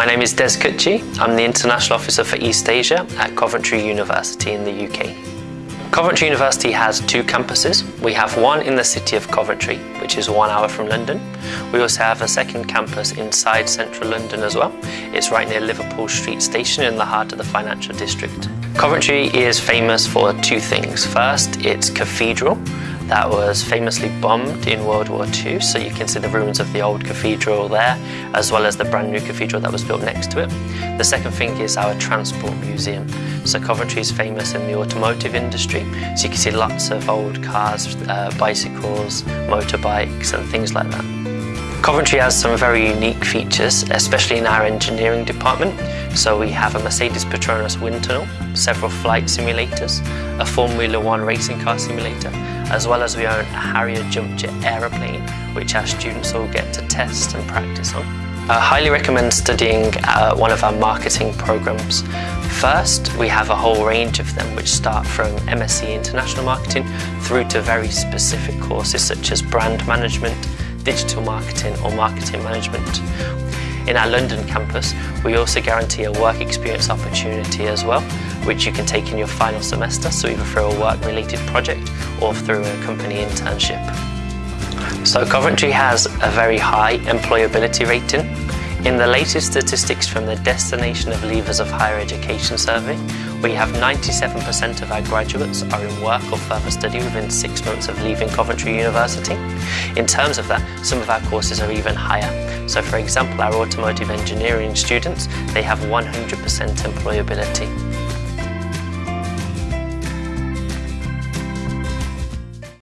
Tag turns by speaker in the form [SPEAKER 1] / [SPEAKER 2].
[SPEAKER 1] My name is Des Kutchi. I'm the International Officer for East Asia at Coventry University in the UK. Coventry University has two campuses. We have one in the city of Coventry, which is one hour from London. We also have a second campus inside central London as well. It's right near Liverpool Street Station in the heart of the financial district. Coventry is famous for two things. First, its cathedral, that was famously bombed in World War II. So you can see the ruins of the old cathedral there, as well as the brand new cathedral that was built next to it. The second thing is our transport museum. So Coventry is famous in the automotive industry. So you can see lots of old cars, uh, bicycles, motorbikes and things like that. Coventry has some very unique features, especially in our engineering department. So we have a Mercedes Petronas wind tunnel, several flight simulators, a Formula One racing car simulator, as well as we own a Harrier jump jet aeroplane, which our students all get to test and practice on. I highly recommend studying uh, one of our marketing programs. First, we have a whole range of them which start from MSc International Marketing through to very specific courses such as brand management, digital marketing or marketing management. In our London campus, we also guarantee a work experience opportunity as well, which you can take in your final semester, so either through a work-related project or through a company internship. So Coventry has a very high employability rating. In the latest statistics from the Destination of Leavers of Higher Education survey, we have 97% of our graduates are in work or further study within six months of leaving Coventry University. In terms of that, some of our courses are even higher. So for example, our automotive engineering students, they have 100% employability.